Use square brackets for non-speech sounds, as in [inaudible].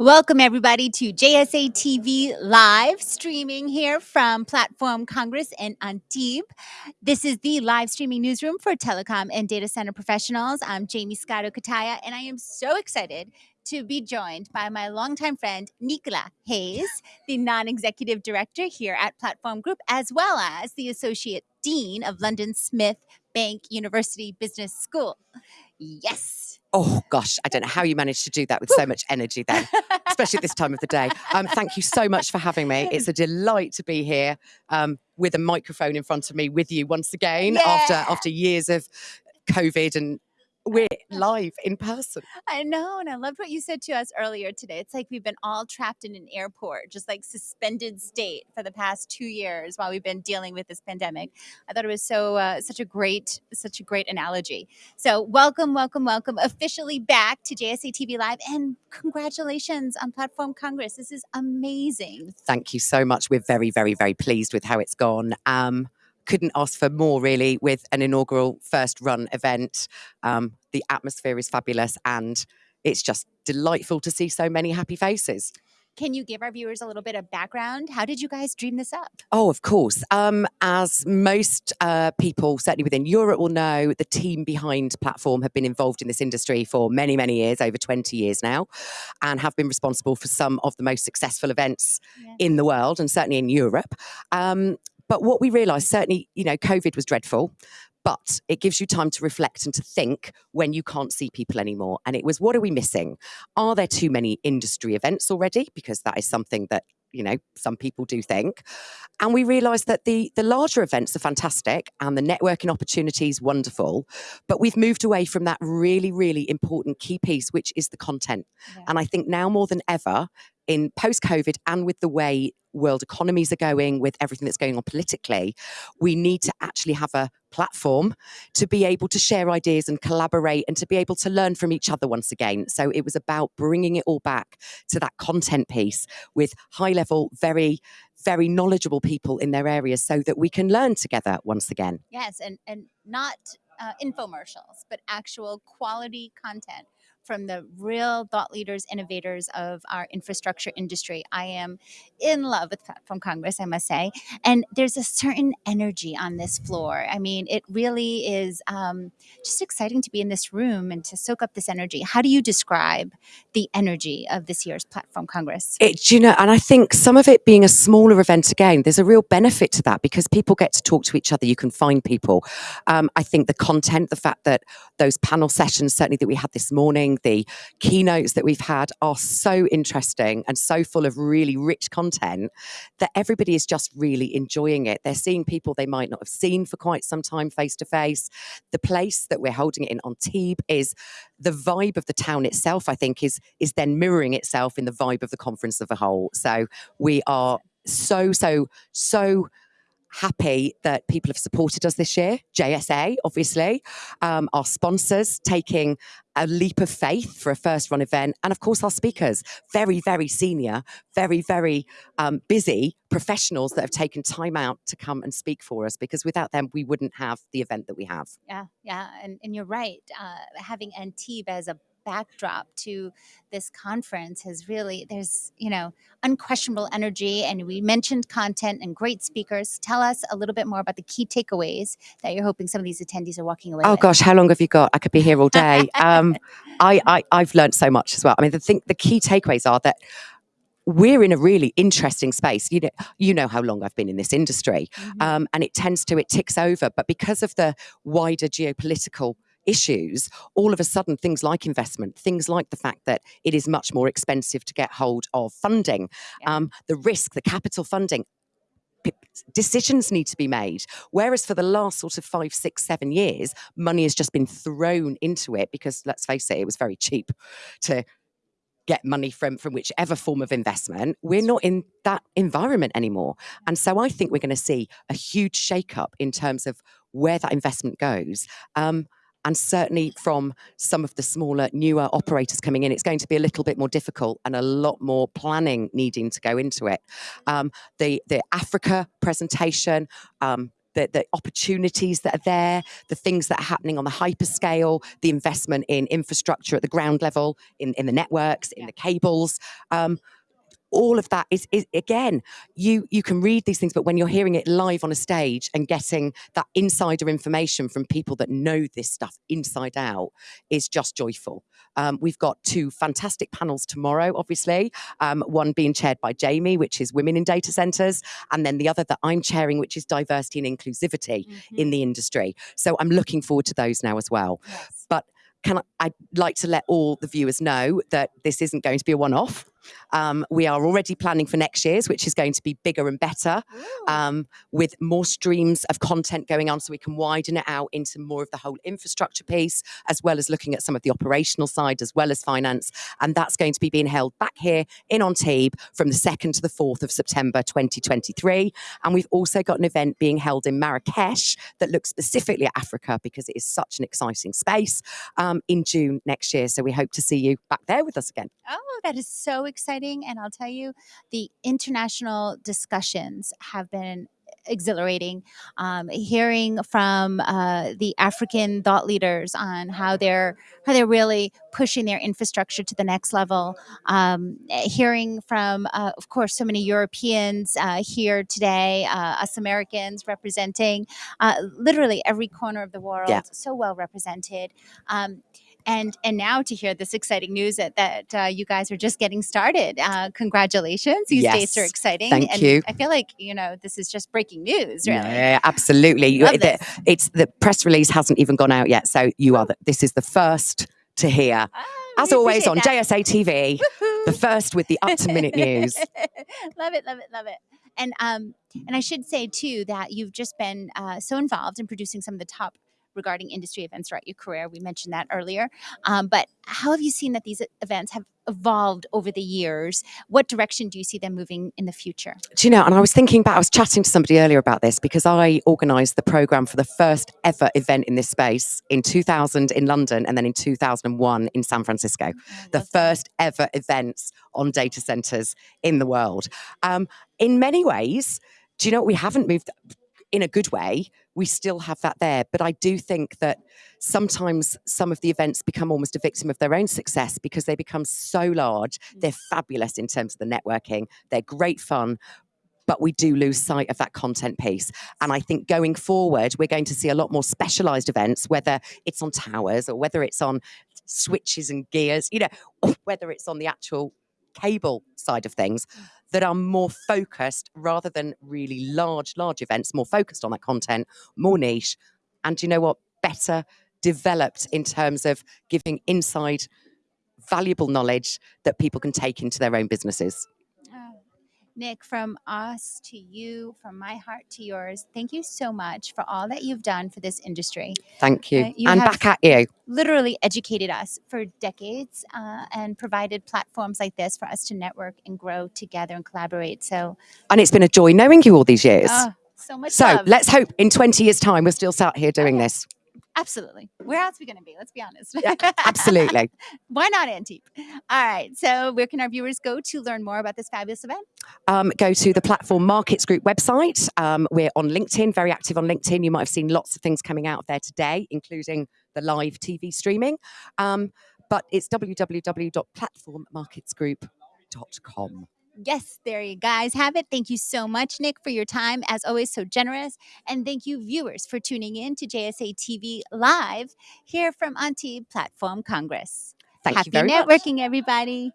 Welcome, everybody, to JSA TV live streaming here from Platform Congress in Antibes. This is the live streaming newsroom for telecom and data center professionals. I'm Jaymie Scotto Cutaia, and I am so excited to be joined by my longtime friend, Nicola Hayes, the non executive director here at Platform Group, as well as the associate dean of London South Bank University Business School. Yes. Oh gosh, I don't know how you managed to do that with so much energy then, especially at this time of the day. Um, thank you so much for having me. It's a delight to be here um, with a microphone in front of me with you once again Yeah. after after years of COVID and we're [laughs] live in person. I know, and I loved what you said to us earlier today. It's like we've been all trapped in an airport, just like suspended state for the past two years while we've been dealing with this pandemic. I thought it was so uh, such a great such a great analogy. So welcome, welcome, welcome, officially back to JSA TV Live, and congratulations on Platform Congress. This is amazing. Thank you so much. We're very, very, very pleased with how it's gone. Um, couldn't ask for more really with an inaugural first run event. Um, the atmosphere is fabulous and it's just delightful to see so many happy faces. Can you give our viewers a little bit of background? How did you guys dream this up? Oh, of course. Um, as most uh, people, certainly within Europe, will know, the team behind Platform have been involved in this industry for many, many years, over 20 years now, and have been responsible for some of the most successful events Yeah. in the world and certainly in Europe. Um, but what we realised, certainly, you know, COVID was dreadful. But it gives you time to reflect and to think when you can't see people anymore. And it was, what are we missing? Are there too many industry events already? Because that is something that, you know, some people do think and we realized that the the larger events are fantastic and the networking opportunities wonderful but we've moved away from that really really important key piece which is the content Yeah. and i think now more than ever in post covid and with the way world economies are going with everything that's going on politically we need to actually have a platform to be able to share ideas and collaborate and to be able to learn from each other once again so it was about bringing it all back to that content piece with high level very very knowledgeable people in their areas so that we can learn together once again. Yes, and and not uh, infomercials, but actual quality content from the real thought leaders, innovators of our infrastructure industry. I am in love with Platform Congress, I must say, and there's a certain energy on this floor. I mean, it really is um, just exciting to be in this room and to soak up this energy. How do you describe the energy of this year's Platform Congress? It, you know, and I think some of it being a smaller event again, there's a real benefit to that because people get to talk to each other. You can find people. Um, I think the content, the fact that those panel sessions, certainly that we had this morning, the keynotes that we've had are so interesting and so full of really rich content that everybody is just really enjoying it. They're seeing people they might not have seen for quite some time face to face. The place that we're holding it in Antibes is the vibe of the town itself, I think, is is then mirroring itself in the vibe of the conference as a whole. So we are so, so, so happy that people have supported us this year. JSA, obviously, um, our sponsors taking a leap of faith for a first run event, and of course our speakers, very, very senior, very, very um, busy professionals that have taken time out to come and speak for us. Because without them, we wouldn't have the event that we have. Yeah, yeah, and, and you're right. Uh, having Antibes as a backdrop to this conference has really there's you know unquestionable energy and we mentioned content and great speakers tell us a little bit more about the key takeaways that you're hoping some of these attendees are walking away Oh with gosh, how long have you got? I could be here all day. [laughs] Um, I, I I've learned so much as well. I mean, the thing, the key takeaways are that we're in a really interesting space. You know, you know how long I've been in this industry, Mhm. um, and it tends to it ticks over. But because of the wider geopolitical issues, all of a sudden things like investment, things like the fact that it is much more expensive to get hold of funding, Yeah. um, the risk, the capital funding. Decisions need to be made. Whereas for the last sort of five, six, seven years, money has just been thrown into it because let's face it, it was very cheap to get money from from whichever form of investment we're not in that environment anymore and so i think we're going to see a huge shake-up in terms of where that investment goes um, and certainly from some of the smaller newer operators coming in it's going to be a little bit more difficult and a lot more planning needing to go into it um, the the africa presentation um, the, the opportunities that are there, the things that are happening on the hyperscale, the investment in infrastructure at the ground level, in, in the networks, in Yeah. the cables. Um, all of that is, is again you you can read these things but when you're hearing it live on a stage and getting that insider information from people that know this stuff inside out is just joyful um, we've got two fantastic panels tomorrow obviously um, one being chaired by jamie which is women in data centers and then the other that i'm chairing which is diversity and inclusivity Mhm. in the industry so i'm looking forward to those now as well Yes. can I, I'd like to let all the viewers know that this isn't going to be a one-off. Um, we are already planning for next year's, which is going to be bigger and better, um, with more streams of content going on, so we can widen it out into more of the whole infrastructure piece, as well as looking at some of the operational side, as well as finance. And that's going to be being held back here in Antibes from the second to the fourth of September, 2023. And we've also got an event being held in Marrakesh that looks specifically at Africa because it is such an exciting space um, in June next year. So we hope to see you back there with us again. Oh, that is so exciting. And I'll tell you, the international discussions have been exhilarating. Um, hearing from uh, the African thought leaders on how they're how they're really pushing their infrastructure to the next level. Um, hearing from, uh, of course, so many Europeans uh, here today, uh, us Americans representing uh, literally every corner of the world, Yeah. so well represented. Um, and and now to hear this exciting news that that uh, you guys are just getting started. Uh, congratulations! These dates are exciting. thank and you. I feel like you know this is just breaking news. Really, Yeah, absolutely. The- it's the press release hasn't even gone out yet, so you are. The, this is the first to hear, Ah, as always on appreciate JSA TV, that. Woohoo. the first with the [laughs] up to minute news. love it, love it, love it. And um, and I should say too that you've just been uh, so involved in producing some of the top regarding industry events throughout your career. We mentioned that earlier. Um, but how have you seen that these events have evolved over the years? What direction do you see them moving in the future? Do you know? And I was thinking about, I was chatting to somebody earlier about this because I organised the programme for the first ever event in this space in 2000 in London and then in 2001 in San Francisco. the first ever events on data centers in the world. Um, in many ways, do you know what? We haven't moved in a good way. We still have that there. But I do think that sometimes some of the events become almost a victim of their own success because they become so large. Mm. They're fabulous in terms of the networking, they're great fun. But we do lose sight of that content piece. And I think going forward, we're going to see a lot more specialized events, whether it's on towers or whether it's on switches and gears, you know, or whether it's on the actual cable side of things mm. That are more focused rather than really large, large events, more focused on that content, more niche. And you know what? Better developed in terms of giving inside valuable knowledge that people can take into their own businesses. Nick, from us to you, from my heart to yours, thank you so much for all that you've done for this industry. Thank you. Uh, you and back at you. Literally educated us for decades uh, and provided platforms like this for us to network and grow together and collaborate. So, And it's been a joy knowing you all these years. oh, so much so love. let's hope in 20 years' time we're still sat here doing Okay. this. Absolutely. Where else are we going to be? Let's be honest. Absolutely. [laughs] Why not Antibes? All right. So, where can our viewers go to learn more about this fabulous event? um, go to the Platform Markets Group website. Um, we're on LinkedIn, very active on LinkedIn. You might have seen lots of things coming out there today, including the live TV streaming. Um, but it's www.platformmarketsgroup.com. Yes, there you guys have it. Thank you so much, Nick, for your time. As always, so generous. And thank you, viewers, for tuning in to JSA TV Live here from Antibes Platform Congress. Thank Happy you very much. networking, everybody.